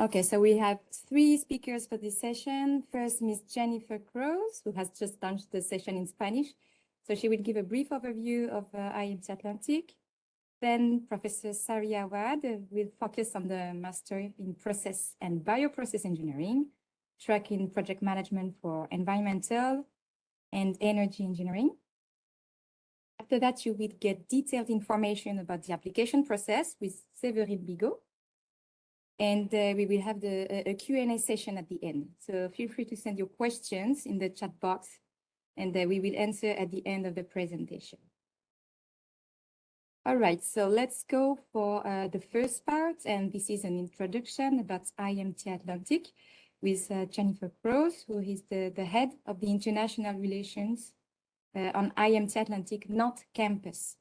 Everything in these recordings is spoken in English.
Okay, so we have three speakers for this session. First, Ms. Jennifer Cross, who has just launched the session in Spanish. So she will give a brief overview of uh, Atlantic. Then Professor Saria Awad will focus on the Master in Process and Bioprocess Engineering, track in project management for environmental and energy engineering. After that, you will get detailed information about the application process with Séverine Bigot. And uh, we will have the, a Q&A session at the end. So feel free to send your questions in the chat box and uh, we will answer at the end of the presentation. All right, so let's go for uh, the first part, and this is an introduction about IMT Atlantic with uh, Jennifer Cross, who is the, the head of the international relations uh, on IMT Atlantic Nantes campus.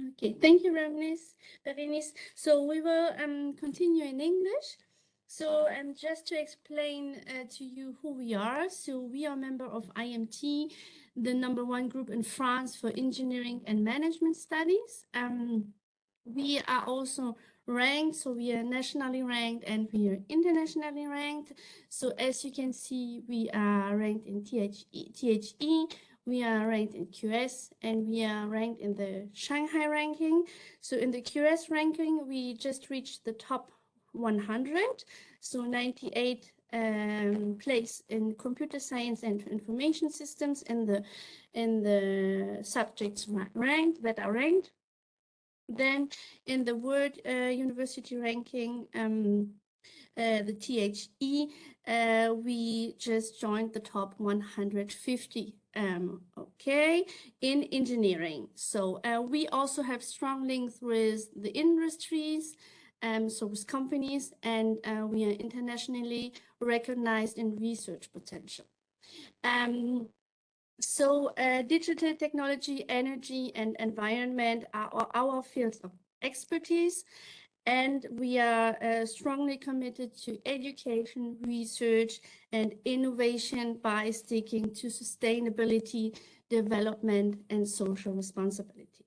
Okay, thank you, Berenice. Berenice. So we will um, continue in English. So um, just to explain uh, to you who we are, so we are a member of IMT, the number one group in France for engineering and management studies. Um, we are also ranked, so we are nationally ranked and we are internationally ranked. So as you can see, we are ranked in THE, THE we are ranked in QS and we are ranked in the Shanghai ranking. So in the QS ranking, we just reached the top 100, so 98 um, place in computer science and information systems in the in the subjects ranked that are ranked. Then in the World uh, University ranking, um, uh, the THE, uh, we just joined the top 150 um, okay, in engineering. So uh, we also have strong links with the industries, um, so with companies, and uh, we are internationally recognized in research potential. Um, so uh, digital technology, energy, and environment are our fields of expertise. And we are uh, strongly committed to education, research, and innovation by sticking to sustainability, development, and social responsibility.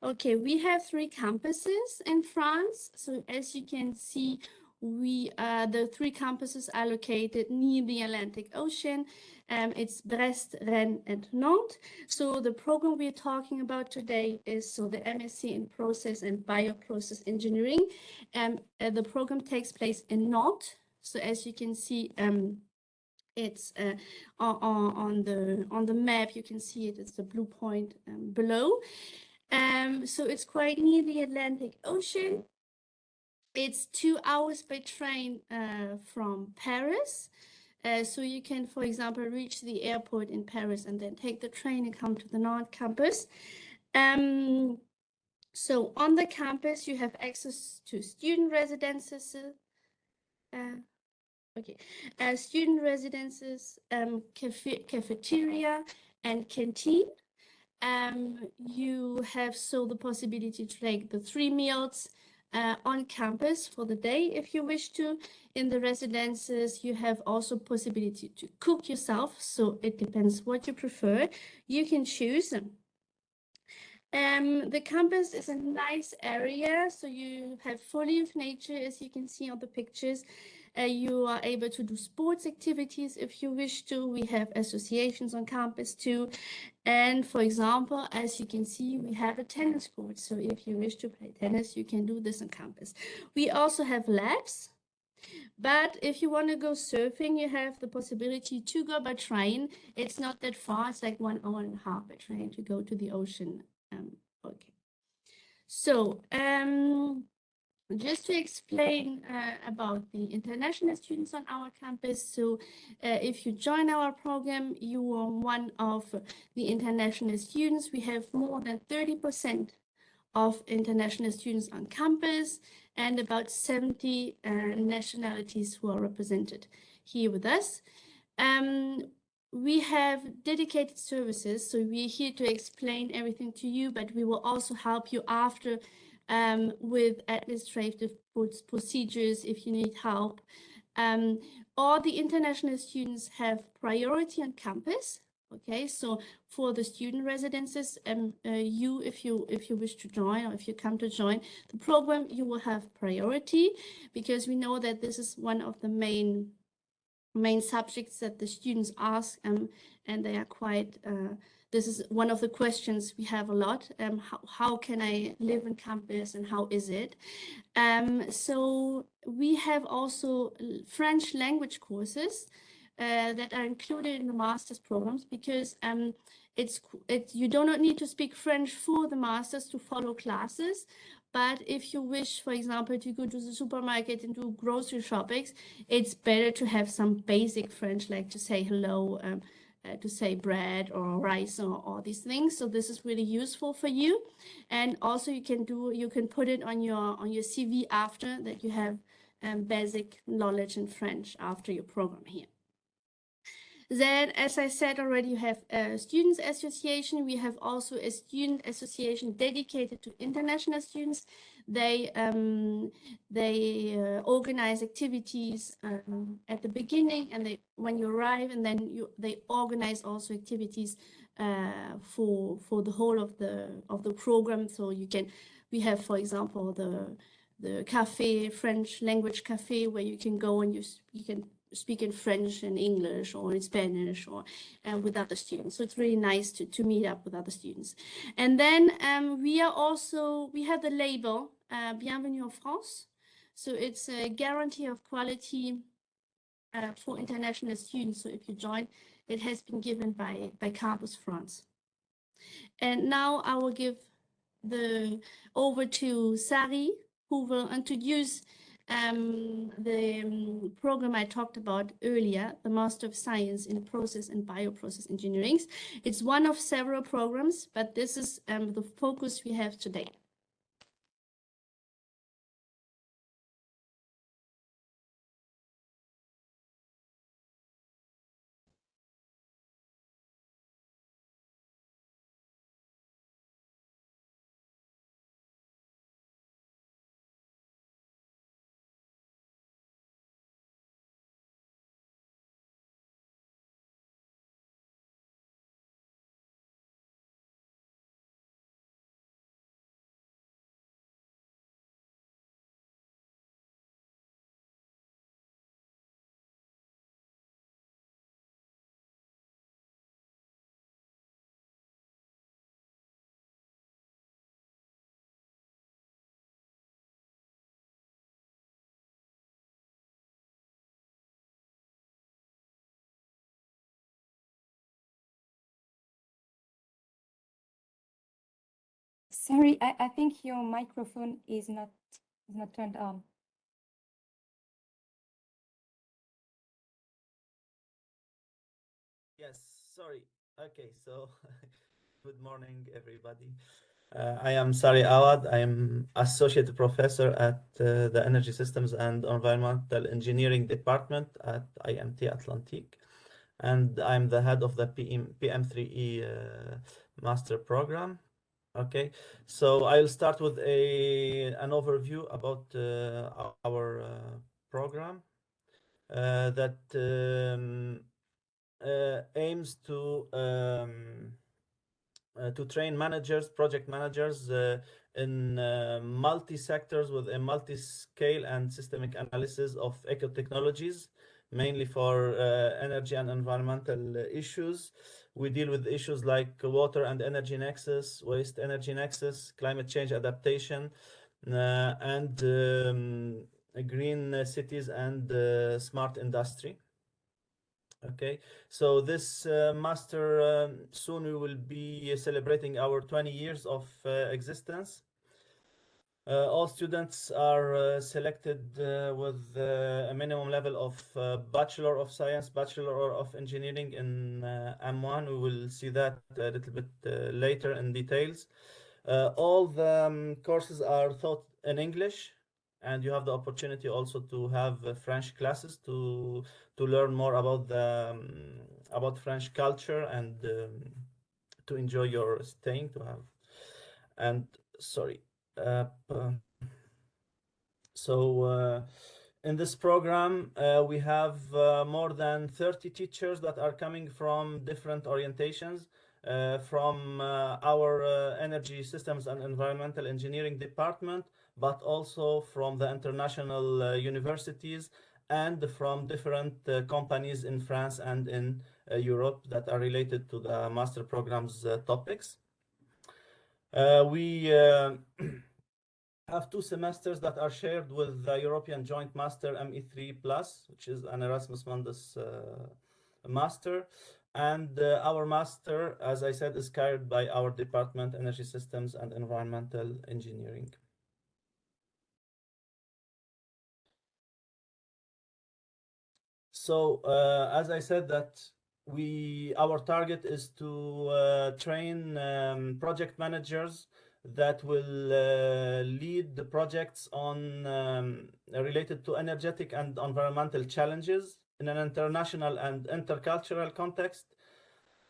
Okay, we have three campuses in France. So as you can see, we uh, the three campuses are located near the Atlantic Ocean. Um, it's Brest, Rennes, and Nantes. So the program we're talking about today is so the MSc in Process and Bioprocess Engineering. Um, uh, the program takes place in Nantes. So as you can see, um, it's uh, on, on the on the map. You can see it. It's the blue point um, below. Um, so it's quite near the Atlantic Ocean. It's two hours by train uh, from Paris. Uh, so you can, for example, reach the airport in Paris and then take the train and come to the Nantes campus. Um, so on the campus, you have access to student residences. Uh, okay, uh, student residences, um, cafe cafeteria, and canteen. Um, you have so the possibility to take the three meals uh, on campus for the day if you wish to. In the residences, you have also possibility to cook yourself. So it depends what you prefer. You can choose. Um, the campus is a nice area, so you have fully of nature, as you can see on the pictures. Uh, you are able to do sports activities if you wish to. We have associations on campus too. And for example, as you can see, we have a tennis court. So if you wish to play tennis, you can do this on campus. We also have labs. But if you want to go surfing, you have the possibility to go by train. It's not that far. It's like one hour and a half by train to go to the ocean. Um, okay. So um, just to explain uh, about the international students on our campus. So uh, if you join our program, you are one of the international students. We have more than 30% of international students on campus and about 70 uh, nationalities who are represented here with us. Um, we have dedicated services, so we're here to explain everything to you, but we will also help you after um, with administrative procedures if you need help. Um, all the international students have priority on campus. Okay, so for the student residences, um, uh, you, if you if you wish to join or if you come to join the program, you will have priority because we know that this is one of the main main subjects that the students ask um, and they are quite uh, this is one of the questions we have a lot um, how, how can i live in campus and how is it um, so we have also french language courses uh, that are included in the master's programs because um, it's it you do not need to speak French for the masters to follow classes. But if you wish, for example, to go to the supermarket and do grocery shoppings, it's better to have some basic French, like to say hello, um, uh, to say bread or rice or all these things. So this is really useful for you. And also you can do, you can put it on your on your CV after that you have um, basic knowledge in French after your program here. Then, as I said already, you have a students association. We have also a student association dedicated to international students. They um, they uh, organize activities um, at the beginning, and they when you arrive, and then you they organize also activities uh, for for the whole of the of the program. So you can we have, for example, the the cafe French language cafe where you can go and you you can speak in French and English or in Spanish or uh, with other students. So it's really nice to, to meet up with other students. And then um, we are also, we have the label uh, Bienvenue en France. So it's a guarantee of quality uh, for international students. So if you join, it has been given by, by Campus France. And now I will give the over to Sari, who will introduce um, the um, program I talked about earlier, the Master of Science in Process and Bioprocess Engineering. It's one of several programs, but this is um, the focus we have today. Sorry, I, I think your microphone is not is not turned on. Yes, sorry. Okay, so good morning, everybody. Uh, I am Sari Awad. I am associate professor at uh, the Energy Systems and Environmental Engineering Department at IMT Atlantique. And I'm the head of the PM, PM3E uh, master program. Okay, so I'll start with a an overview about uh, our uh, program uh, that um, uh, aims to um, uh, to train managers, project managers uh, in multi sectors with a multi scale and systemic analysis of eco technologies, mainly for energy and environmental issues. We deal with issues like water and energy nexus, waste energy nexus, climate change adaptation, uh, and um, green cities and uh, smart industry. Okay, so this uh, master um, soon we will be celebrating our 20 years of uh, existence. Uh, all students are uh, selected uh, with uh, a minimum level of Bachelor of Science, Bachelor of Engineering in M1. We will see that a little bit later in details. all the um, courses are taught in English and you have the opportunity also to have French classes to to learn more about the um, about French culture and um, to enjoy your staying to have and sorry uh, so uh, in this program, uh, we have uh, more than 30 teachers that are coming from different orientations, uh, from uh, our uh, energy systems and environmental engineering department, but also from the international universities and from different companies in France and in Europe that are related to the master programs topics. We have two semesters that are shared with the European Joint Master ME3 Plus, which is an Erasmus Mundus uh, master. And uh, our master, as I said, is carried by our department, Energy Systems and Environmental Engineering. So, uh, as I said, that we our target is to uh, train um, project managers that will uh, lead the projects on um, related to energetic and environmental challenges in an international and intercultural context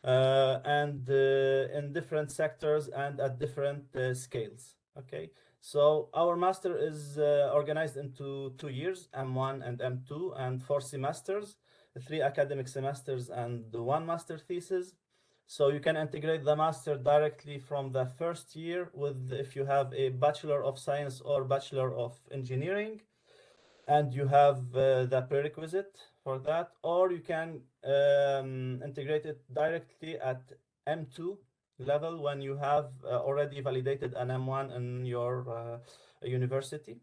uh, and uh, in different sectors and at different uh, scales okay? So our master is uh, organized into two years m1 and m2 and four semesters three academic semesters and one master thesis so you can integrate the master directly from the first year with if you have a Bachelor of Science or Bachelor of Engineering and you have uh, the prerequisite for that, or you can um, integrate it directly at M2 level when you have uh, already validated an M1 in your uh, university.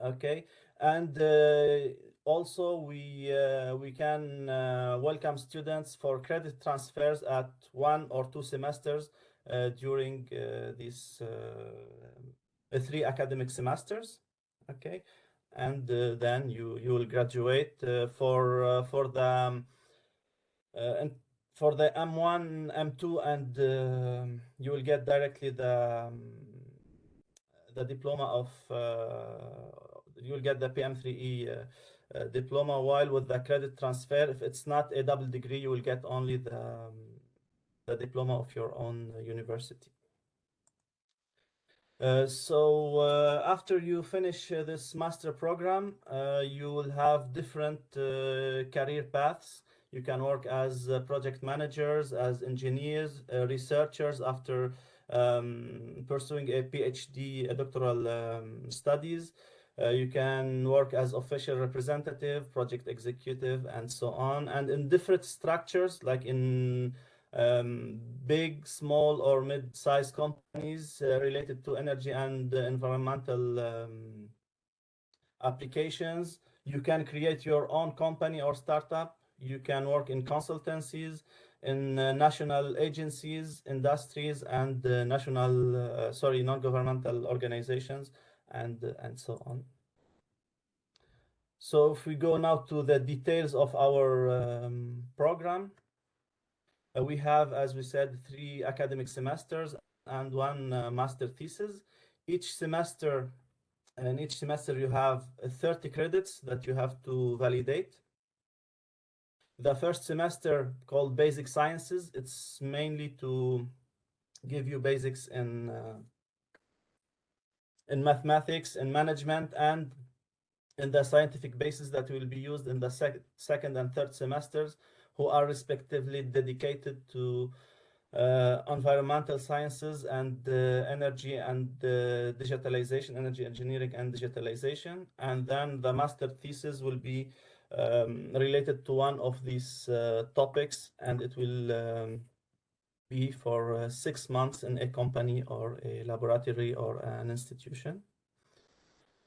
Okay, and uh, also we uh, we can uh, welcome students for credit transfers at one or two semesters uh, during uh, these uh, three academic semesters. Okay? And uh, then you you will graduate uh, for uh, for the um, uh, and for the M1 M2 and um you will get directly the um, the diploma of uh, you will get the PM3E uh, diploma while with the credit transfer. If it's not a double degree you will get only the um, the diploma of your own uh, university. Uh, so uh, after you finish uh, this master program uh, you will have different career paths. You can work as project managers as engineers researchers after um, pursuing a phd a doctoral um, studies uh, you can work as official representative, project executive, and so on. And in different structures, like in um, big, small, or mid-sized companies uh, related to energy and environmental um, applications, you can create your own company or startup. You can work in consultancies, in uh, national agencies, industries, and uh, national, uh, sorry, non-governmental organizations and and so on. So if we go now to the details of our um, program, uh, we have, as we said, three academic semesters and one uh, master thesis. Each semester, and each semester you have uh, 30 credits that you have to validate. The first semester called Basic Sciences, it's mainly to give you basics in uh, in mathematics, in management, and in the scientific basis that will be used in the sec second and third semesters, who are respectively dedicated to uh, environmental sciences and uh, energy and uh, digitalization, energy engineering and digitalization. And then the master thesis will be um, related to one of these uh, topics, and it will um, be for uh, six months in a company or a laboratory or an institution.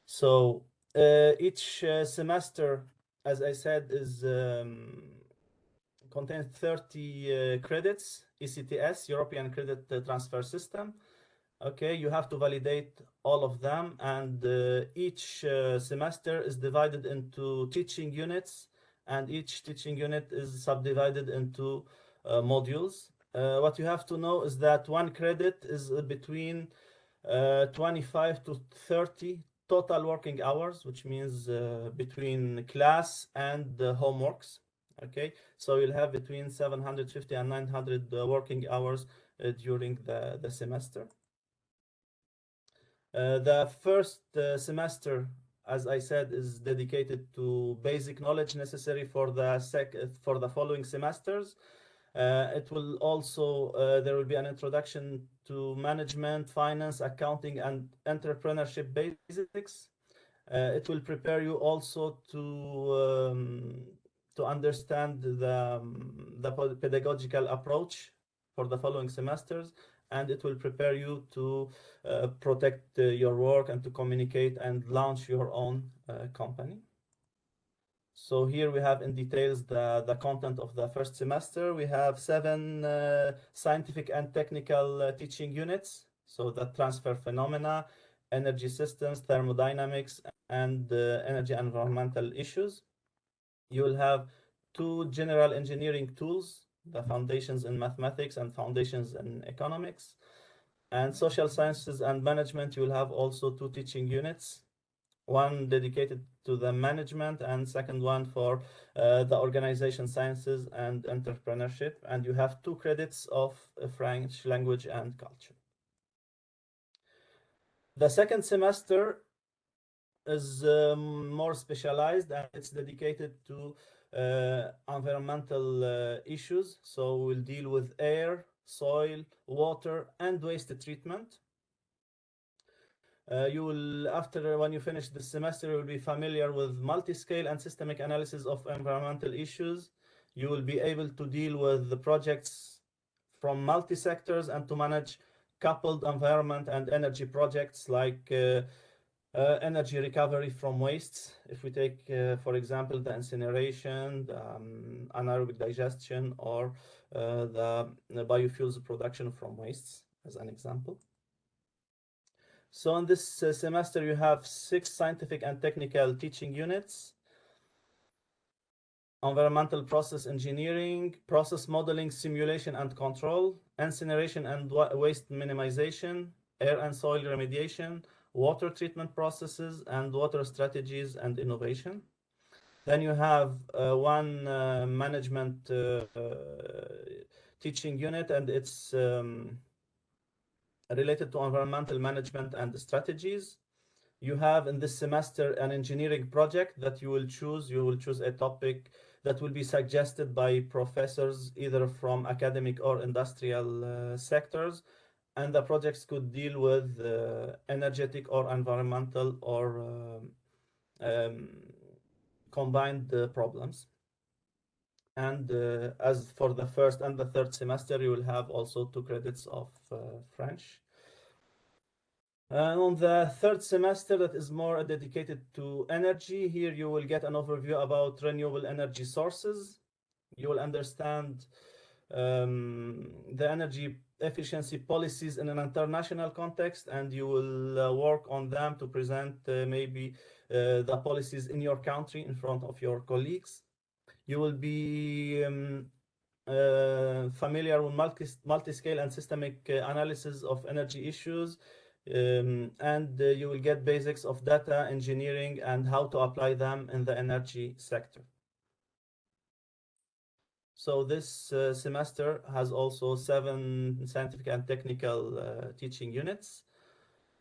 So uh, each uh, semester, as I said, is um, contains 30 uh, credits, ECTS, European Credit uh, Transfer System. Okay, you have to validate all of them, and uh, each uh, semester is divided into teaching units, and each teaching unit is subdivided into modules. Uh, what you have to know is that one credit is between uh, 25 to 30 total working hours, which means uh, between class and the homeworks. Okay, so you'll have between 750 and 900 uh, working hours uh, during the, the semester. Uh, the first semester as I said, is dedicated to basic knowledge necessary for the sec for the following semesters. Uh, it will also uh, there will be an introduction to management, finance, accounting, and entrepreneurship basics. Uh, it will prepare you also to um, to understand the um, the pedagogical approach for the following semesters and it will prepare you to uh, protect uh, your work and to communicate and launch your own uh, company. So here we have in details the, the content of the first semester. We have seven uh, scientific and technical uh, teaching units. So the transfer phenomena, energy systems, thermodynamics, and uh, energy environmental issues. You will have two general engineering tools the foundations in mathematics and foundations in economics. And social sciences and management, you will have also two teaching units, one dedicated to the management and second one for uh, the organization sciences and entrepreneurship. And you have two credits of uh, French language and culture. The second semester is um, more specialized and it's dedicated to uh, environmental uh, issues. So we'll deal with air, soil, water, and waste treatment. Uh, you will, after when you finish the semester, you will be familiar with multi-scale and systemic analysis of environmental issues. You will be able to deal with the projects from multi-sectors and to manage coupled environment and energy projects like uh, uh, energy recovery from wastes. If we take, uh, for example, the incineration, the, um, anaerobic digestion, or uh, the, the, biofuels production from wastes, as an example. So in this uh, semester, you have six scientific and technical teaching units. Environmental process engineering, process modeling, simulation and control, incineration and waste minimization, air and soil remediation, water treatment processes and water strategies and innovation. Then you have uh, one uh, management uh, teaching unit and it's um, related to environmental management and strategies. You have in this semester an engineering project that you will choose. You will choose a topic that will be suggested by professors either from academic or industrial uh, sectors and the projects could deal with uh, energetic or environmental or um, um, combined uh, problems. And uh, as for the first and the third semester, you will have also two credits of uh, French. And on the third semester, that is more dedicated to energy. Here you will get an overview about renewable energy sources. You will understand um, the energy efficiency policies in an international context and you will uh, work on them to present uh, maybe uh, the policies in your country in front of your colleagues. You will be um, uh, familiar with multi multi-scale and systemic uh, analysis of energy issues um, and uh, you will get basics of data engineering and how to apply them in the energy sector. So this uh, semester has also seven scientific and technical uh, teaching units,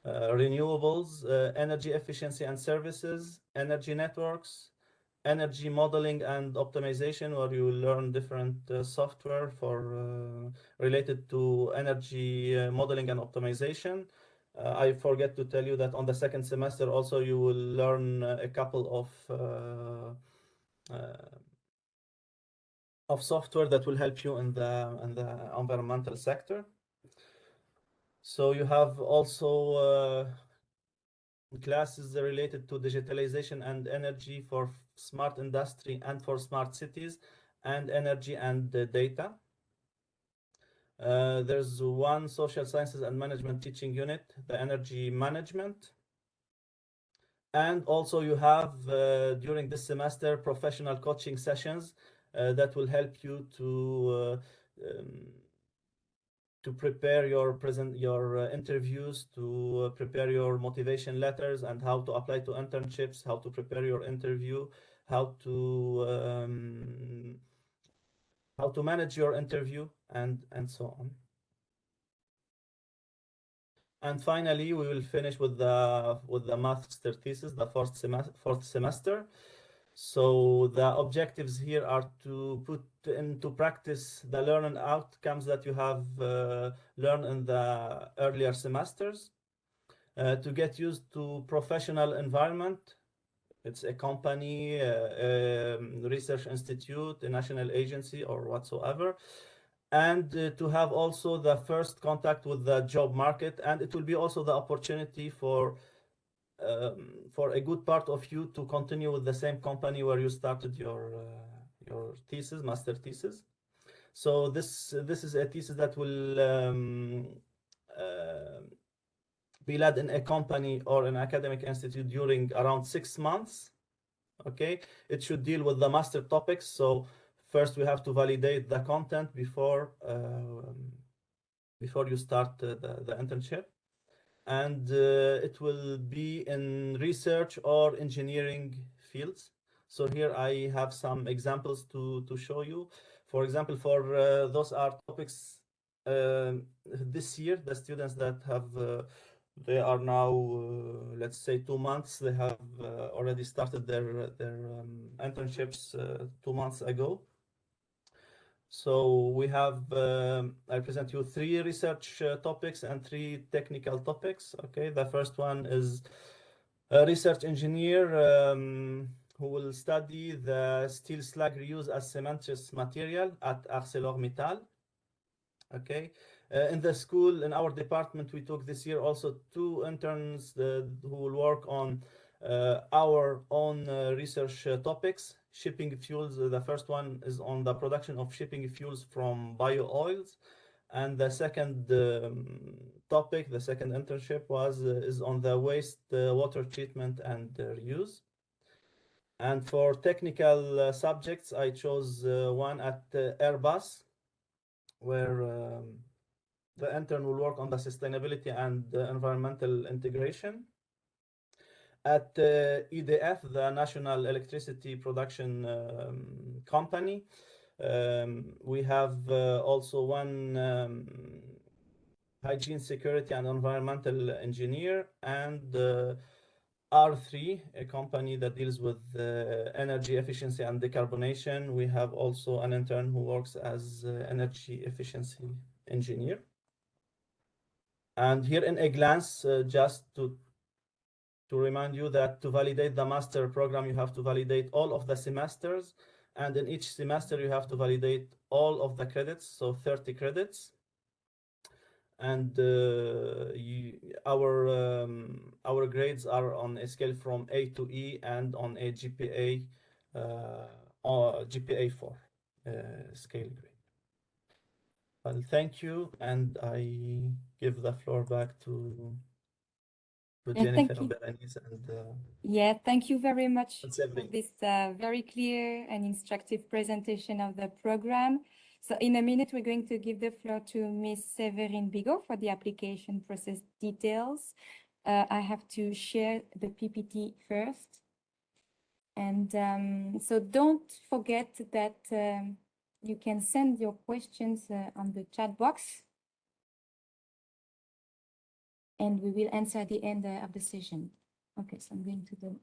uh, renewables, uh, energy efficiency and services, energy networks, energy modeling and optimization, where you learn different uh, software for uh, related to energy modeling and optimization. I forget to tell you that on the second semester also you will learn a couple of of software that will help you in the in the environmental sector. So you have also uh, classes related to digitalization and energy for smart industry and for smart cities and energy and data. Uh, there's one social sciences and management teaching unit, the energy management. And also you have uh, during this semester professional coaching sessions uh, that will help you to uh, um, to prepare your present your uh, interviews to uh, prepare your motivation letters and how to apply to internships how to prepare your interview how to um, how to manage your interview and and so on And finally, we will finish with the with the master thesis, the fourth semester. Fourth semester. So the objectives here are to put into practice the learning outcomes that you have uh, learned in the earlier semesters. Uh, to get used to professional environment. It's a company, uh, um, research institute, a national agency, or whatsoever. And uh, to have also the first contact with the job market. And it will be also the opportunity for um, for a good part of you to continue with the same company where you started your uh, your thesis master thesis. So this this is a thesis that will um, uh, be led in a company or an academic institute during around six months okay? It should deal with the master topics. So first we have to validate the content before um, before you start uh, the, the internship. And uh, it will be in research or engineering fields. So here i have some examples to to show you. For example for uh, those are topics um, this year the students that have uh, they are now uh, let's say two months they have uh, already started their their um, internships two months ago so we have, um, I present you three research uh, topics and three technical topics. Okay, the first one is a research engineer um, who will study the steel slag reuse as cementitious material at ArcelorMittal. Okay, uh, in the school, in our department, we took this year also two interns uh, who will work on uh, our own uh, research topics shipping fuels. The first one is on the production of shipping fuels from bio oils. And the second um, topic, the second internship was uh, is on the waste uh, water treatment and uh, reuse. And for technical subjects, I chose one at Airbus, where um, the intern will work on the sustainability and environmental integration at uh, EDF, the National Electricity Production um, Company. Um, we have uh, also one um, hygiene, security, and environmental engineer, and uh, R3, a company that deals with uh, energy efficiency and decarbonation. We have also an intern who works as uh, energy efficiency engineer. And here in a glance, uh, just to to remind you that to validate the master program, you have to validate all of the semesters. And in each semester, you have to validate all of the credits, so 30 credits. And uh, you, our um, our grades are on a scale from A to E and on a GPA uh, or GPA 4 uh, scale grade. Well, thank you, and I give the floor back to to Yeah, thank Jennifer you. Berenice and uh, Yeah, thank you very much for this uh, very clear and instructive presentation of the program. So in a minute, we're going to give the floor to Ms. Severine Bigot for the application process details. Uh, I have to share the PPT first. And um, so don't forget that um, you can send your questions uh, on the chat box. And we will answer at the end uh, of the session. Okay, so I'm going to the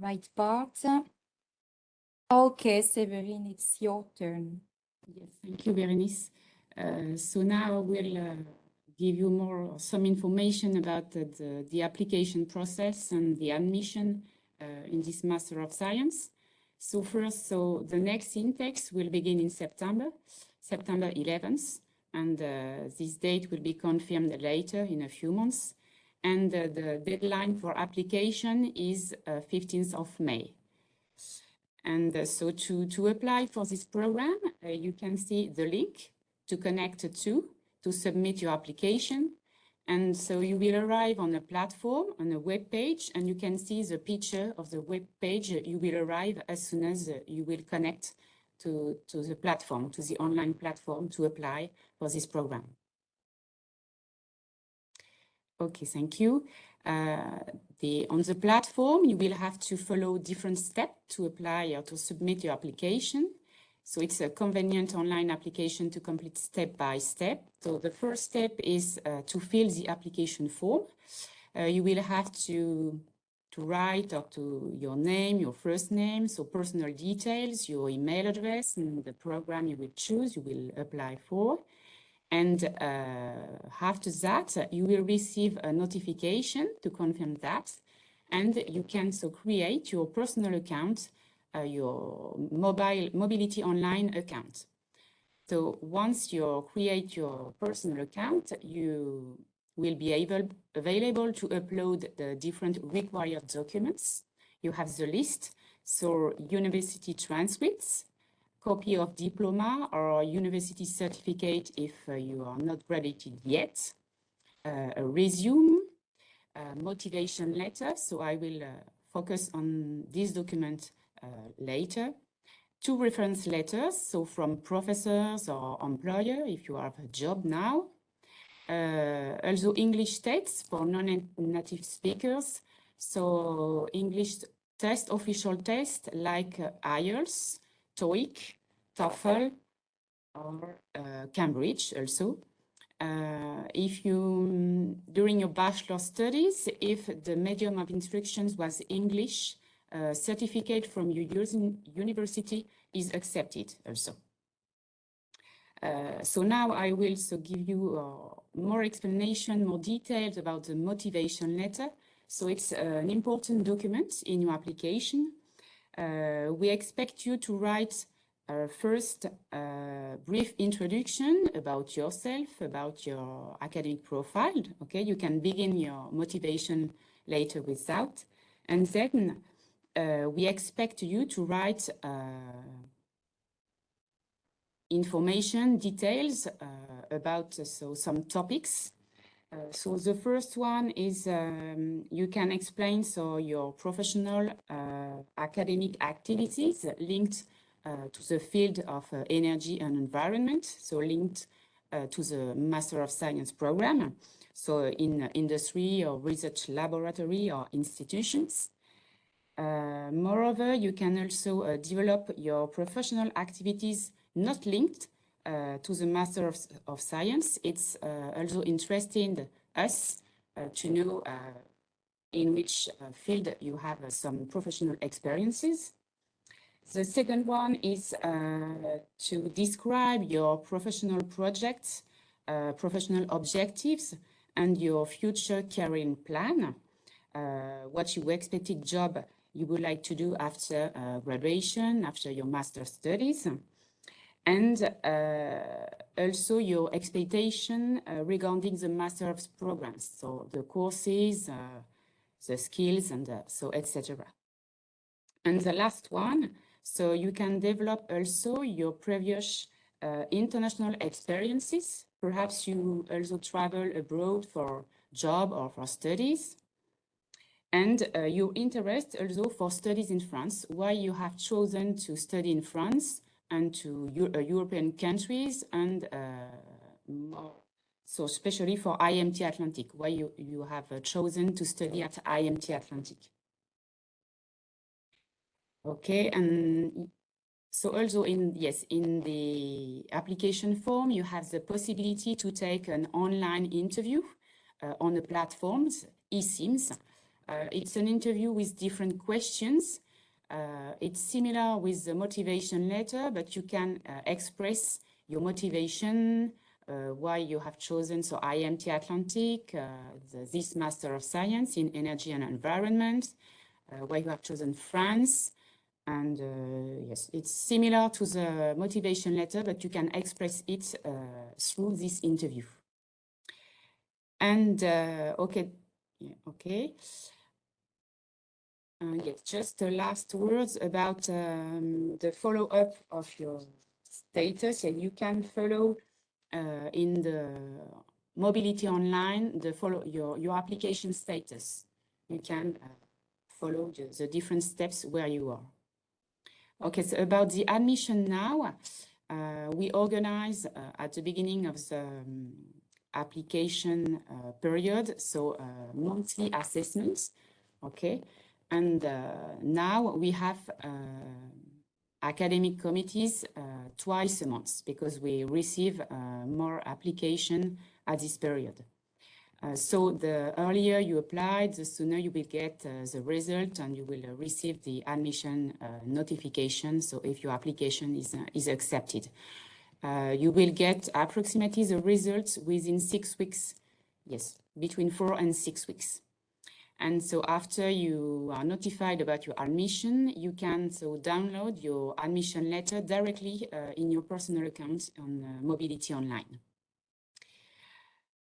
right part. Okay, Severine, it's your turn. Yes, thank you, Berenice. Uh, so now we'll uh, give you more some information about the, the, the application process and the admission uh, in this Master of Science. So first, so the next intakes will begin in September, September 11th, and uh, this date will be confirmed later in a few months. And uh, the deadline for application is uh, 15th of May. And uh, so to, to apply for this program, uh, you can see the link to connect to, to submit your application. And so you will arrive on a platform, on a web page, and you can see the picture of the web page. You will arrive as soon as uh, you will connect to, to the platform, to the online platform to apply for this program. Okay, thank you. Uh, the, on the platform, you will have to follow different steps to apply or to submit your application. So it's a convenient online application to complete step by step. So the first step is uh, to fill the application form. Uh, you will have to to write up to your name, your first name, so personal details, your email address, and the program you will choose, you will apply for. And uh, after that, you will receive a notification to confirm that. And you can so create your personal account, uh, your mobile mobility online account. So once you create your personal account, you will be able available to upload the different required documents. You have the list, so university transcripts, copy of diploma or university certificate if uh, you are not graduated yet, uh, a resume, a motivation letter, so I will uh, focus on this document uh, later, two reference letters, so from professors or employer if you have a job now, uh, also English texts for non-native speakers. So English test, official test like uh, IELTS, TOEIC, TOEFL, or uh, Cambridge also. Uh, if you, during your bachelor studies, if the medium of instructions was English, uh, certificate from your university is accepted also. Uh, so now I will so give you uh, more explanation, more details about the motivation letter. So it's uh, an important document in your application. Uh, we expect you to write a first a brief introduction about yourself, about your academic profile. Okay, you can begin your motivation later with that. And then we expect you to write information, details uh, about uh, so some topics. Uh, so the first one is um, you can explain so your professional academic activities linked to the field of energy and environment, so linked to the Master of Science program, so in industry or research laboratory or institutions. Uh, moreover, you can also uh, develop your professional activities not linked uh, to the Master of, of Science. It's uh, also interesting us uh, to know uh, in which uh, field you have uh, some professional experiences. The second one is to describe your professional projects, professional objectives, and your future career plan. what you expected job you would like to do after graduation, after your master studies and uh, also your expectation uh, regarding the master's programs, so the courses, uh, the skills, and so etc. And the last one, so you can develop also your previous international experiences. Perhaps you also travel abroad for job or for studies. And uh, your interest also for studies in France, why you have chosen to study in France, and to Euro uh, European countries and uh, more, so especially for IMT Atlantic, why you, you have uh, chosen to study at IMT Atlantic. Okay, and so also in, yes, in the application form, you have the possibility to take an online interview uh, on the platforms, eSIMS. Uh, it's an interview with different questions uh, it's similar with the motivation letter, but you can uh, express your motivation, uh, why you have chosen so IMT Atlantic, uh, the, this Master of Science in Energy and Environment, uh, why you have chosen France. And uh, yes, it's similar to the motivation letter, but you can express it through this interview. And okay, yeah, okay. Uh, yes, just the last words about um, the follow-up of your status. And you can follow uh, in the mobility online the follow your your application status. You can uh, follow the, the, different steps where you are. Okay, so about the admission now, uh, we organize uh, at the beginning of the um, application uh, period, so monthly assessments. Okay, and uh, now we have uh, academic committees uh, twice a month because we receive more application at this period. Uh, so the earlier you apply, the sooner you will get uh, the result and you will uh, receive the admission notification. So if your application is, is accepted, you will get approximately the results within six weeks. Yes, between four and six weeks. And so after you are notified about your admission, you can so download your admission letter directly in your personal account on Mobility Online.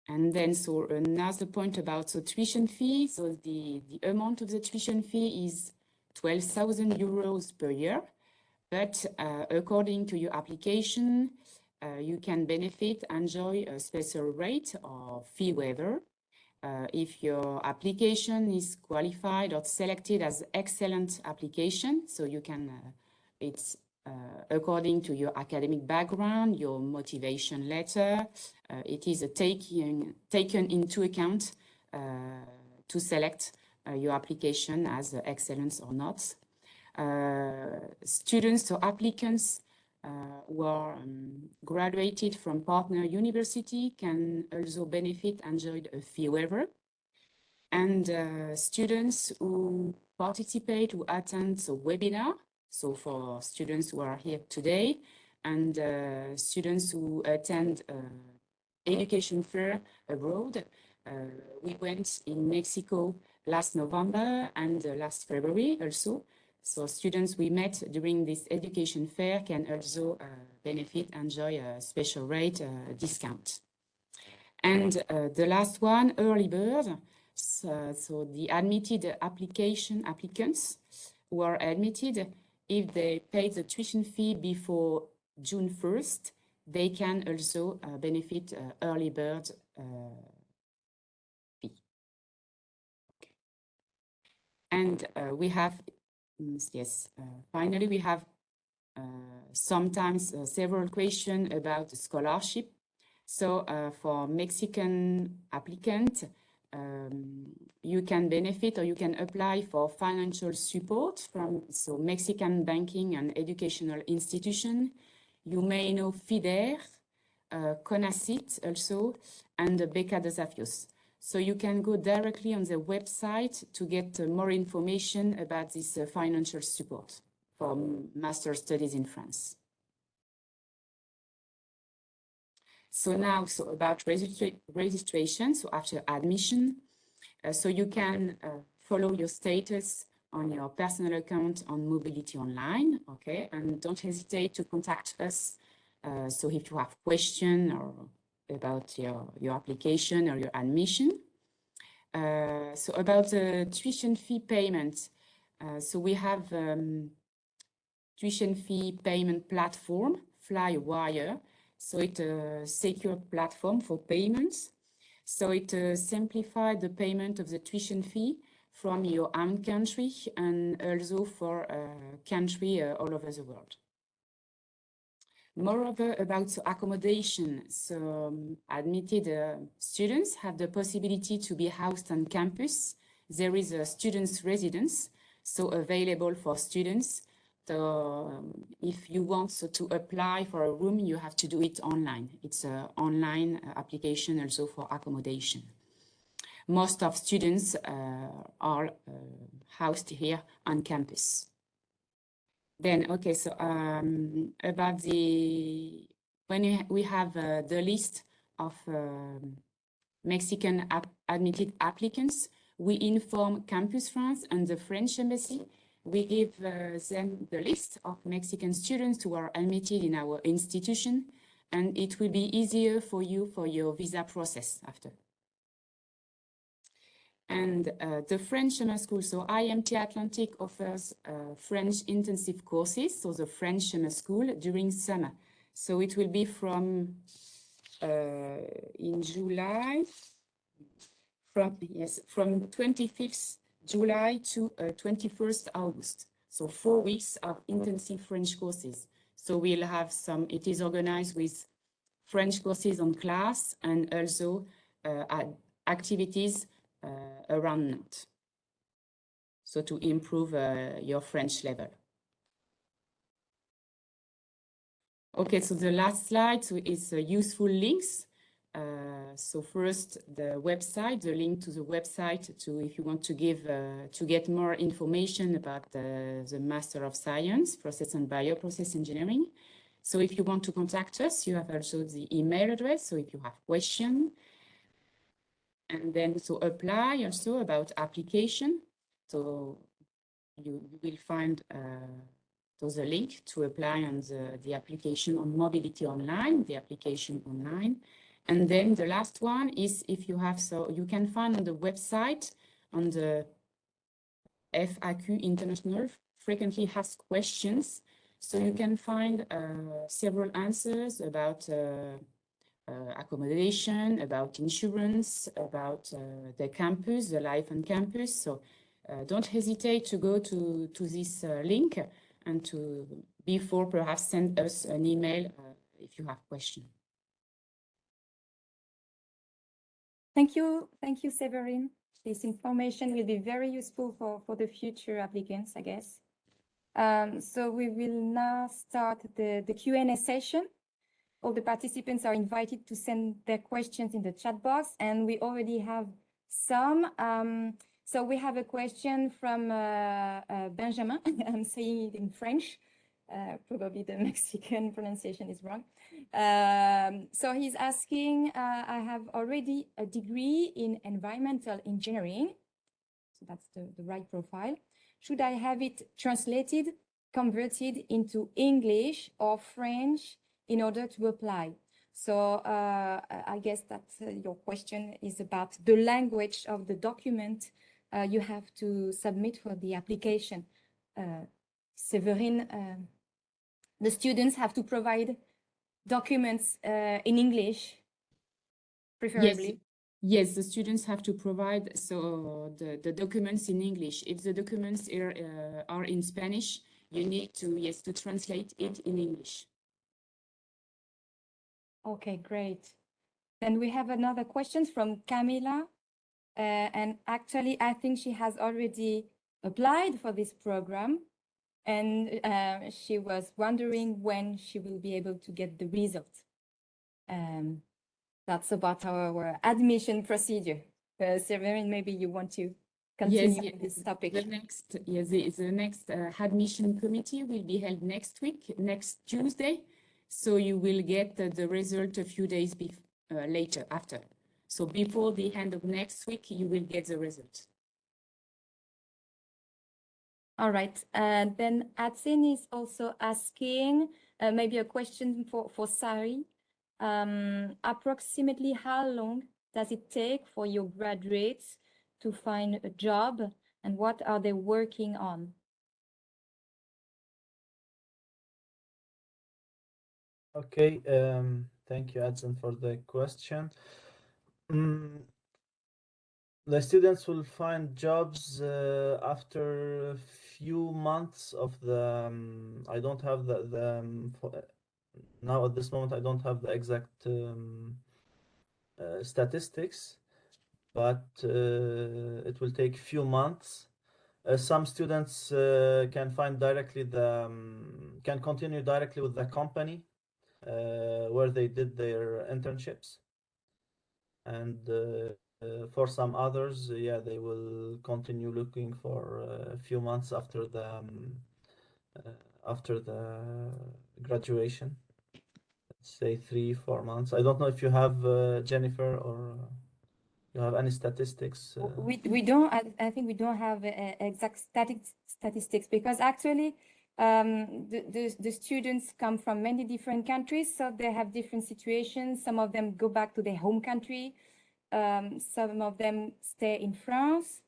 And then, so another point about the tuition fee. So the, the amount of the tuition fee is 12,000 euros per year. But uh, according to your application, uh, you can benefit, and enjoy a special rate or fee waiver. Uh, if your application is qualified or selected as excellent application, so you can, uh, it's uh, according to your academic background, your motivation letter. Uh, it is taken, taken into account uh, to select your application as excellence or not. students or applicants uh, who are um, graduated from partner university can also benefit enjoy a fee waiver. And uh, students who participate, who attend the webinar so for students who are here today and uh, students who attend uh, education fair abroad, uh, we went in Mexico last November and uh, last February also. So students we met during this education fair can also uh, benefit, and enjoy a special rate uh, discount. And the last one, early bird. So, so the admitted application applicants who are admitted if they pay the tuition fee before June 1st, they can also uh, benefit uh, early bird uh, fee. Okay. And uh, we have, yes, uh, finally, we have uh, sometimes several questions about scholarship. So for Mexican applicant, um, you can benefit or you can apply for financial support from so Mexican banking and educational institution. You may know FIDERH, uh, CONACYT also, and the Beca de Desafios. So you can go directly on the website to get uh, more information about this uh, financial support for master studies in France. So now, so about registra registration, so after admission, uh, so you can uh, follow your status on your personal account on Mobility Online, okay? And don't hesitate to contact us. Uh, so if you have question or about your, your application or your admission. Uh, so about the tuition fee payment, uh, so we have um, tuition fee payment platform, Flywire, so it's a secure platform for payments. So it uh, simplifies the payment of the tuition fee from your own country and also for a country uh, all over the world. Moreover, about accommodation, so um, admitted uh, students have the possibility to be housed on campus. There is a student's residence, so available for students so um, if you want so to apply for a room, you have to do it online. It's an online uh, application also for accommodation. Most of students uh, are uh, housed here on campus. Then, okay, so um, about the, when we have uh, the list of um, Mexican admitted applicants, we inform Campus France and the French Embassy we give uh, them the list of Mexican students who are admitted in our institution, and it will be easier for you for your visa process after. And uh, the French summer school, so IMT Atlantic offers uh, French intensive courses, so the French summer school during summer. So it will be from uh, in July, from yes, from 25th July to uh, 21st August. So four weeks of intensive French courses. So we'll have some, it is organized with French courses on class and also uh, activities uh, around Nantes. So to improve uh, your French level. Okay, so the last slide so is uh, useful links. Uh, so first, the website, the link to the website to if you want to give uh, to get more information about the, the Master of Science, Process and Bioprocess Engineering. So if you want to contact us, you have also the email address. So if you have question, and then so apply also about application. So you, you will find uh, there's a link to apply on the, the application on Mobility Online, the application online. And then the last one is if you have, so you can find on the website on the FAQ International frequently asked questions. So you can find uh, several answers about uh, accommodation, about insurance, about uh, the campus, the life on campus. So uh, don't hesitate to go to, to this uh, link and to before perhaps send us an email uh, if you have questions. Thank you, thank you, Severin. This information will be very useful for, for the future applicants, I guess. Um, so we will now start the, the Q&A session. All the participants are invited to send their questions in the chat box, and we already have some. Um, so we have a question from uh, uh, Benjamin. I'm saying it in French. Uh, probably the Mexican pronunciation is wrong. Um, so he's asking, uh, I have already a degree in environmental engineering. So that's the, the right profile. Should I have it translated, converted into English or French in order to apply? So uh, I guess that uh, your question is about the language of the document uh, you have to submit for the application. Uh, Severin, uh, the students have to provide documents uh, in English, preferably. Yes, the students have to provide so the, the documents in English. If the documents are, are in Spanish, you need to yes to translate it in English. Okay, great. Then we have another question from Camila. Uh, and actually, I think she has already applied for this program. And uh, she was wondering when she will be able to get the result. Um, that's about our admission procedure. Uh, Severin, maybe you want to continue yes, with this topic. The next, yes, the, the next uh, admission committee will be held next week, next Tuesday. So you will get uh, the result a few days uh, later after. So before the end of next week, you will get the result. All right. And then Atsin is also asking uh, maybe a question for, for Sari. Um, approximately how long does it take for your graduates to find a job and what are they working on? Okay, um, thank you, Adson, for the question. Mm, the students will find jobs uh, after a few months of the. Um, I don't have the the um, for, now at this moment. I don't have the exact um, uh, statistics, but uh, it will take few months. Uh, some students uh, can find directly the um, can continue directly with the company where they did their internships and uh, uh, for some others, uh, yeah, they will continue looking for a few months after the um, after the graduation. Let's say three, four months. I don't know if you have Jennifer or you have any statistics. We we don't. I, I think we don't have exact static statistics because actually. Um, the, the, the, students come from many different countries, so they have different situations. Some of them go back to their home country. Um, some of them stay in France.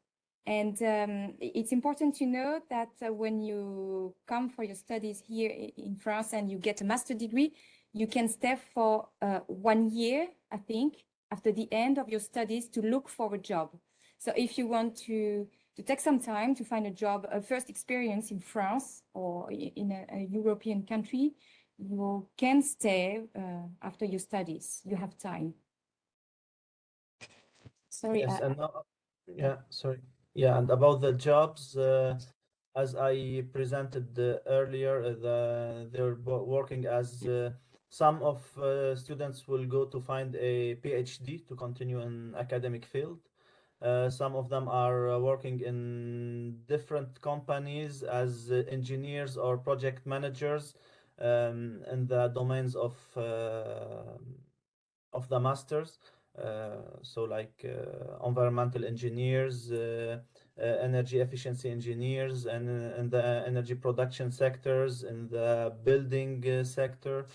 And um, it's important to know that uh, when you come for your studies here in France and you get a master degree, you can stay for uh, one year, I think, after the end of your studies to look for a job. So if you want to to take some time to find a job, a first experience in France or in a, a European country, you can stay uh, after your studies. You have time. Sorry. Yes, I- and now, yeah, sorry. Yeah, and about the jobs, uh, as I presented uh, earlier, uh, the, they're working as uh, some of uh, students will go to find a PhD to continue in academic field. Uh, some of them are uh, working in different companies as uh, engineers or project managers um, in the domains of of the masters. So like environmental engineers, uh, energy efficiency engineers, and in the energy production sectors, in the building uh, sector,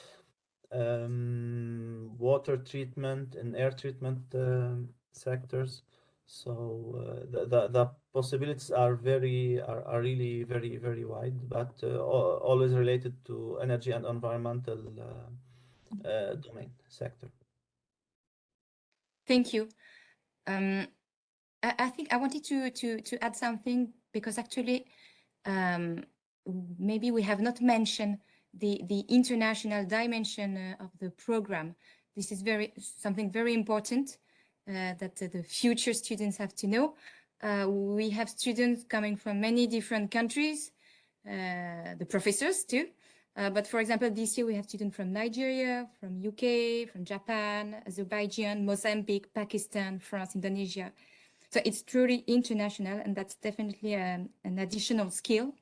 um, water treatment and air treatment sectors. So uh, the, the the possibilities are very are, are really very very wide, but uh, always related to energy and environmental uh, domain sector. Thank you. Um, I, I think I wanted to to to add something because actually, um, maybe we have not mentioned the the international dimension uh, of the program. This is very something very important that uh, the future students have to know. Uh, we have students coming from many different countries, uh, the professors too. But for example, this year we have students from Nigeria, from UK, from Japan, Azerbaijan, Mozambique, Pakistan, France, Indonesia. So it's truly international, and that's definitely um, an additional skill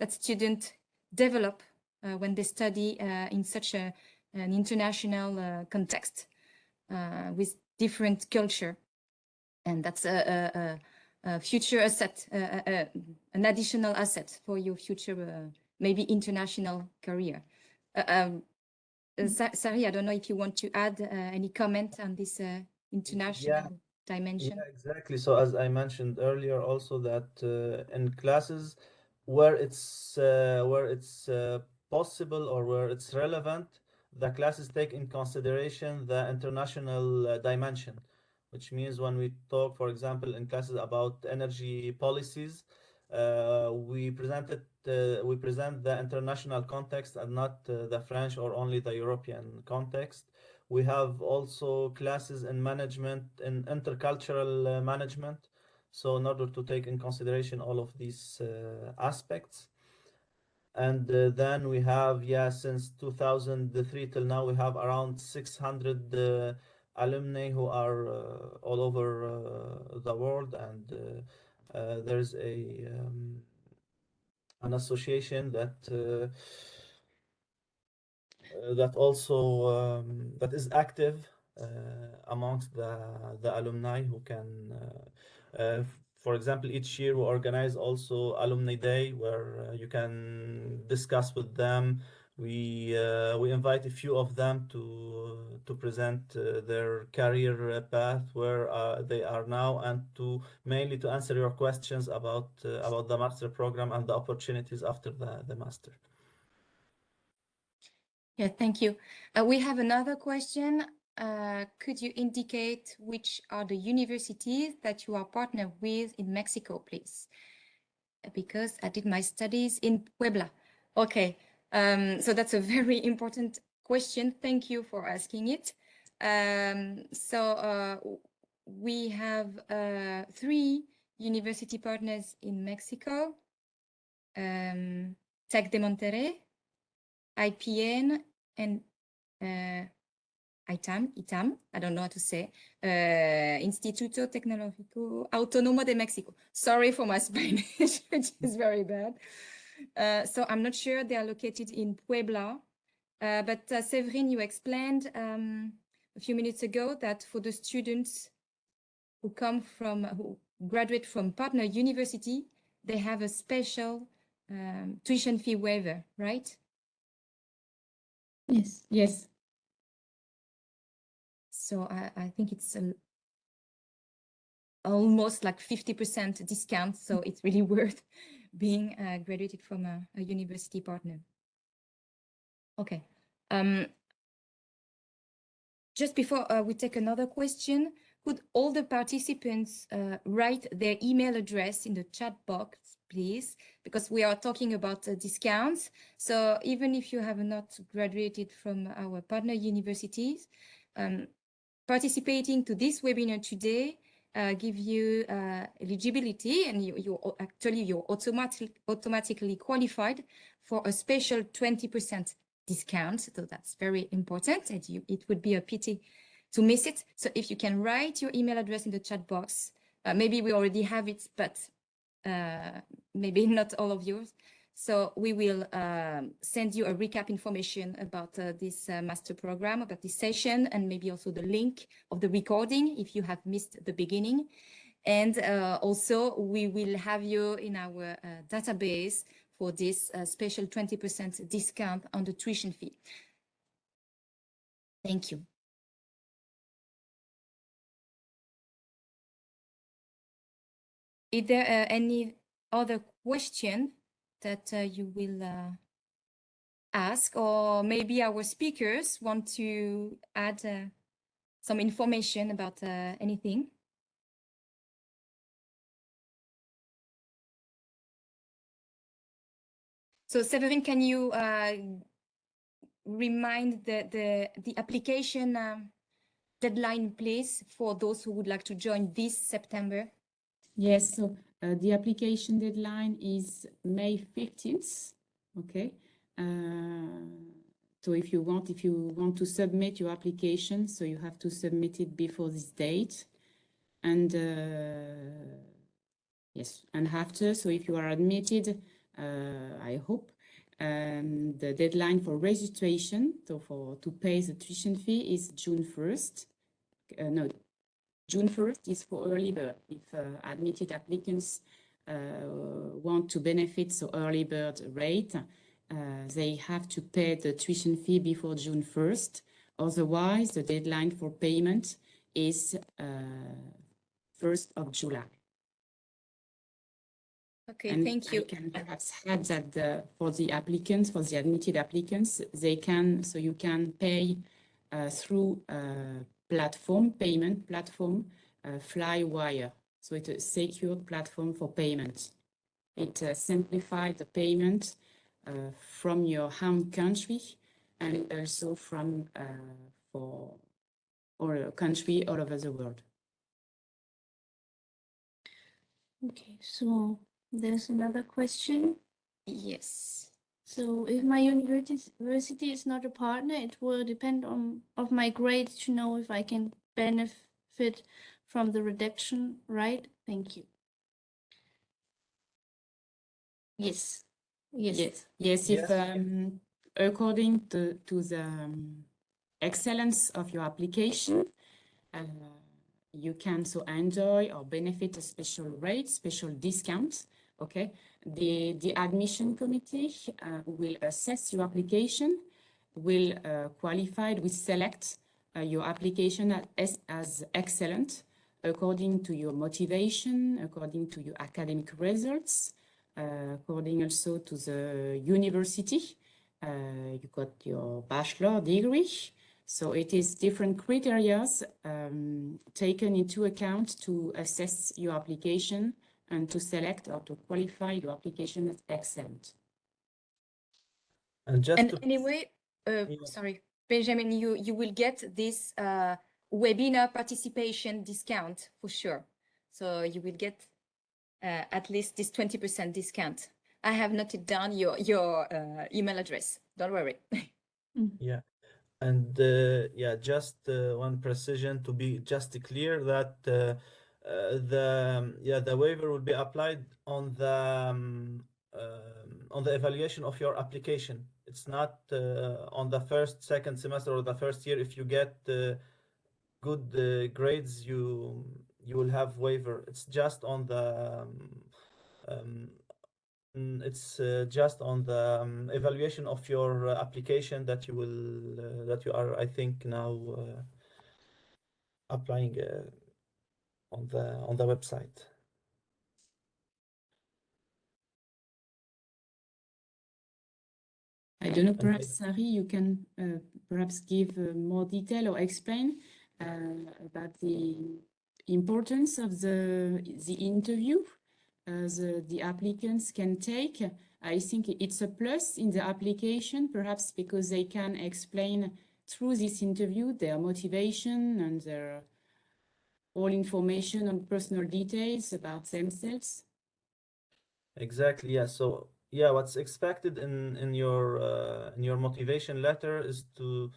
that students develop uh, when they study uh, in such a, an international uh, context with different culture. And that's a, a, a, future asset, a, an additional asset for your future uh, maybe international career. Uh, um, uh, Sari, I don't know if you want to add uh, any comment on this uh, international dimension. Yeah, exactly. So as I mentioned earlier, also that uh, in classes where it's uh, where it's uh, possible or where it's relevant, the classes take in consideration the international uh, dimension, which means when we talk, for example, in classes about energy policies, uh, we present it, uh, we present the international context and not uh, the French or only the European context. We have also classes in management and intercultural uh, management. So in order to take in consideration all of these uh, aspects. And uh, then we have, yeah, since 2003 till now, we have around 600 uh, alumni who are uh, all over uh, the world. And uh, uh, there's a um, an association that that also um, that is active amongst the the alumni who can for example each year we organize also alumni day where uh, you can discuss with them we uh, we invite a few of them to to present uh, their career uh, path where uh, they are now and to mainly to answer your questions about uh, about the master program and the opportunities after the the master Yeah, thank you. Uh, we have another question. Uh, could you indicate which are the universities that you are partnered with in Mexico, please? Because I did my studies in Puebla. Okay, um, so that's a very important question. Thank you for asking it. Um, so uh, we have uh, three university partners in Mexico. Um, de Monterrey, IPN and uh, ITAM, ITAM, I don't know how to say, uh, Instituto Tecnológico Autónomo de México. Sorry for my Spanish, which is very bad. Uh, so I'm not sure they are located in Puebla, uh, but uh, Severin, you explained um, a few minutes ago that for the students who come from, who graduate from partner university, they have a special um, tuition fee waiver, right? Yes. Yes, So I, I think it's almost like 50% discount. So it's really worth being uh, graduated from a, a university partner. Okay. Um, just before uh, we take another question, could all the participants uh, write their email address in the chat box, please? Because we are talking about uh, discounts. So even if you have not graduated from our partner universities, um, participating to this webinar today uh, give you uh, eligibility and you, you actually you're automatic, automatically qualified for a special 20% discount. So that's very important and you, it would be a pity to miss it. So if you can write your email address in the chat box, uh, maybe we already have it, but uh, maybe not all of yours. So we will um, send you a recap information about uh, this uh, master program, about this session, and maybe also the link of the recording if you have missed the beginning. And uh, also we will have you in our uh, database for this uh, special 20% discount on the tuition fee. Thank you. Is there uh, any other question that uh, you will uh, ask, or maybe our speakers want to add uh, some information about anything? So Severin, can you uh, remind the, the, the application um, deadline, please, for those who would like to join this September? Yes, so uh, the application deadline is May 15th, okay? Uh, so if you want, if you want to submit your application, so you have to submit it before this date. And uh, yes, and after, so if you are admitted, uh, I hope, um, the deadline for registration, so for to pay the tuition fee is June 1st. Uh, no, June 1st is for early bird. If uh, admitted applicants uh, want to benefit so early bird rate, uh, they have to pay the tuition fee before June 1st. Otherwise, the deadline for payment is uh, 1st of July. Okay, And thank I you. can perhaps add that the, for the applicants, for the admitted applicants, they can, so you can pay uh, through uh, platform, payment platform, uh, Flywire. So it's a secure platform for payment. It uh, simplifies the payment uh, from your home country and also from uh, for or country all over the world. Okay, so there's another question. Yes. So if my university university is not a partner, it will depend on of my grades to know if I can benefit from the reduction, right? Thank you. Yes. Yes. Yes, yes, if Yes. um, according to, to the um, excellence of your application, uh, you can so enjoy or benefit a special rate, special discount. Okay, the the admission committee uh, will assess your application, will uh, qualify, will select uh, your application as, as excellent according to your motivation, according to your academic results, uh, according also to the university. Uh, you got your bachelor degree. So it is different criteria um, taken into account to assess your application and to select or to qualify your application as excellent. And just And to anyway, uh, Yeah. sorry, Benjamin, you, you will get this uh, webinar participation discount for sure. So you will get uh, at least this 20% discount. I have noted down your, your uh, email address. Don't worry. Yeah, and uh, yeah, just uh, one precision to be just clear that the yeah the waiver will be applied on the um, um, on the evaluation of your application. It's not uh, on the first, second semester or the first year. If you get uh, good uh, grades, you you will have waiver. It's just on the um, um, Mm, It's uh, just on the um, evaluation of your uh, application that you will uh, that you are, I think, now applying on the on the website. I don't know, perhaps Sari, you can uh, perhaps give uh, more detail or explain uh, about the importance of the the interview uh, the the applicants can take. I think it's a plus in the application, perhaps because they can explain through this interview their motivation and their all information on personal details about themselves. Exactly, yeah. So yeah, what's expected in in your uh, in your motivation letter is to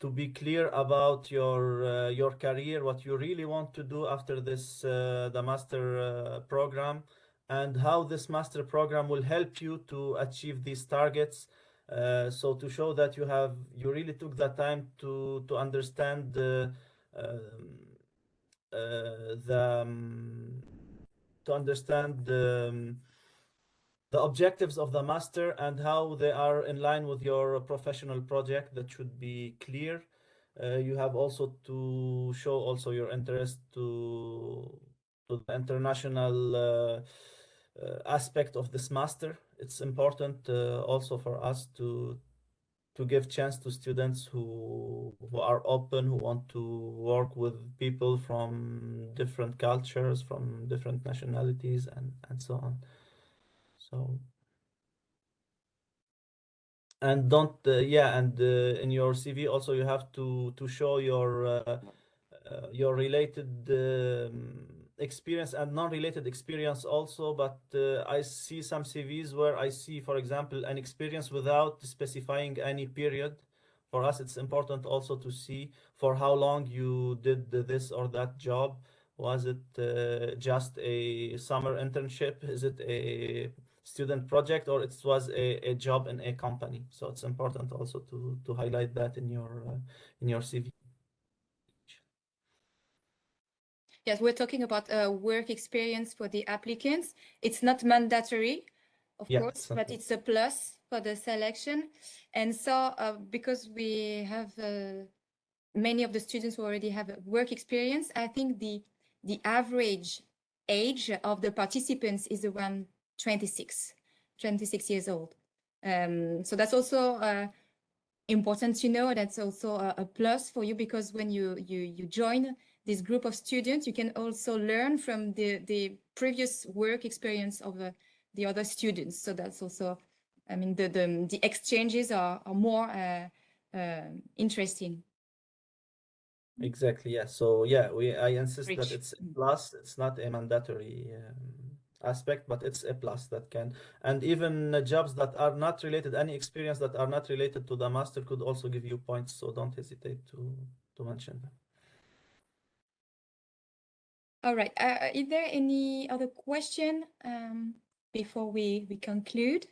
to be clear about your uh, your career, what you really want to do after this uh, the master uh, program, and how this master program will help you to achieve these targets. Uh, so to show that you have you really took the time to to understand the um, the um, to understand the um, the objectives of the master and how they are in line with your professional project that should be clear. Uh, you have also to show also your interest to to the international uh, uh, aspect of this master. It's important uh, also for us to to give chance to students who who are open who want to work with people from different cultures from different nationalities and and so on. So and don't uh, yeah and uh, in your CV also you have to to show your uh, uh, your related um, experience and non-related experience also but uh, I see some CVs where I see for example an experience without specifying any period. For us it's important also to see for how long you did this or that job. Was it uh, just a summer internship? Is it a student project? Or it was a, a job in a company? So it's important also to to highlight that in your uh, in your cv Yes, we're talking about uh, work experience for the applicants. It's not mandatory, of Yeah, course, but it's a plus for the selection. And so, uh, because we have uh, many of the students who already have a work experience, I think the the average age of the participants is around 26, 26 years old. Um, so that's also uh, important to know. That's also a, a plus for you because when you you you join this group of students, you can also learn from the, the previous work experience of uh, the other students. So that's also, I mean, the, the, the exchanges are, are more uh, uh, interesting. exactly yeah so yeah we i insist that it's a plus it's not a mandatory um, aspect but it's a plus that can and even jobs that are not related any experience that are not related to the master could also give you points so don't hesitate to to mention them All right. Uh, is there any other question um, before we, we conclude?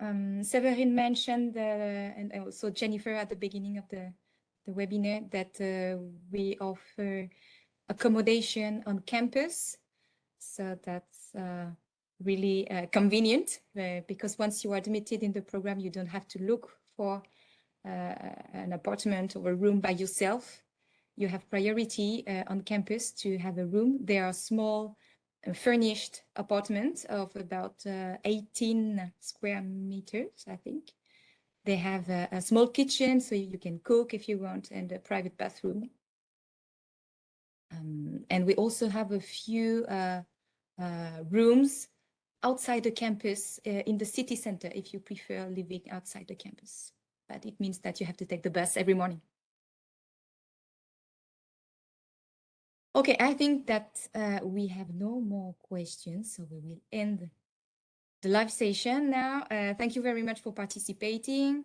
Um, Severin mentioned, uh, and also Jennifer at the beginning of the, the webinar, that uh, we offer accommodation on campus. So that's uh, really uh, convenient uh, because once you are admitted in the program, you don't have to look for uh, an apartment or a room by yourself you have priority uh, on campus to have a room. There are small uh, furnished apartments of about uh, 18 square meters, I think. They have a, a small kitchen, so you can cook if you want, and a private bathroom. Um, and we also have a few uh, uh, rooms outside the campus uh, in the city center if you prefer living outside the campus. But it means that you have to take the bus every morning. Okay, I think that uh, we have no more questions, so we will end the live session now. Uh, thank you very much for participating.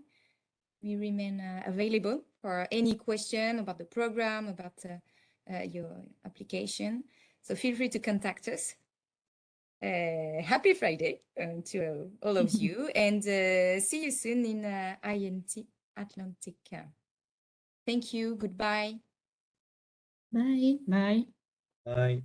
We remain uh, available for any question about the program, about uh, uh, your application. So feel free to contact us. Uh, happy Friday to all of you and uh, see you soon in uh, IMT Atlantic. Thank you. Goodbye. Bye. Bye. Bye.